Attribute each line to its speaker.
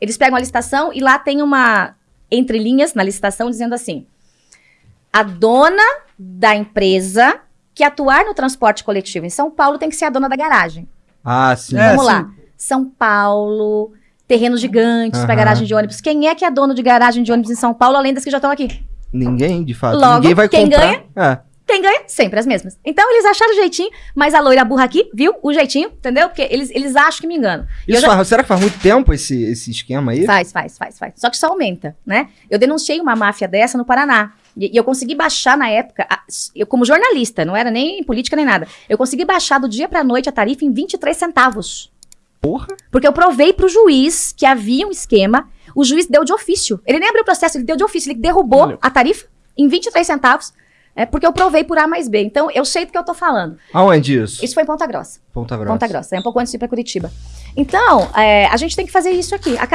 Speaker 1: Eles pegam a licitação e lá tem uma entre linhas na licitação dizendo assim: a dona da empresa que atuar no transporte coletivo em São Paulo tem que ser a dona da garagem.
Speaker 2: Ah, sim.
Speaker 3: É,
Speaker 1: Vamos
Speaker 3: sim.
Speaker 1: lá. São Paulo, terrenos gigantes para
Speaker 2: Aham.
Speaker 1: garagem de ônibus. Quem é que é dono de garagem de ônibus em São Paulo, além das que já estão aqui?
Speaker 2: Ninguém, de fato.
Speaker 1: Logo,
Speaker 2: Ninguém vai
Speaker 1: quem
Speaker 2: comprar. É.
Speaker 1: Quem ganha? Sempre as mesmas. Então eles acharam o jeitinho, mas a loira burra aqui, viu? O jeitinho, entendeu? Porque eles, eles acham que me engano. E eu
Speaker 2: Isso
Speaker 1: já-
Speaker 2: faz- será que faz muito tempo esse, esse esquema aí?
Speaker 1: Faz, faz, faz, faz. Só que só aumenta, né? Eu denunciei uma máfia dessa no Paraná. E, eu consegui baixar na época, eu como jornalista, não era nem política nem nada. Eu consegui baixar do dia pra noite a tarifa em 23 centavos.
Speaker 2: Porra.
Speaker 1: Porque eu provei pro juiz que havia um esquema, o juiz deu de ofício. Ele nem abriu o processo, ele deu de ofício, ele derrubou
Speaker 3: Valeu.
Speaker 1: a tarifa em 23 centavos, é, porque eu provei por A mais B. Então, eu sei do que eu tô falando.
Speaker 2: Aonde isso?
Speaker 1: Isso foi em Ponta Grossa.
Speaker 2: Ponta Grossa.
Speaker 1: Ponta Grossa, é um pouco antes de ir pra Curitiba. Então, é, a gente tem que fazer isso aqui. Acabar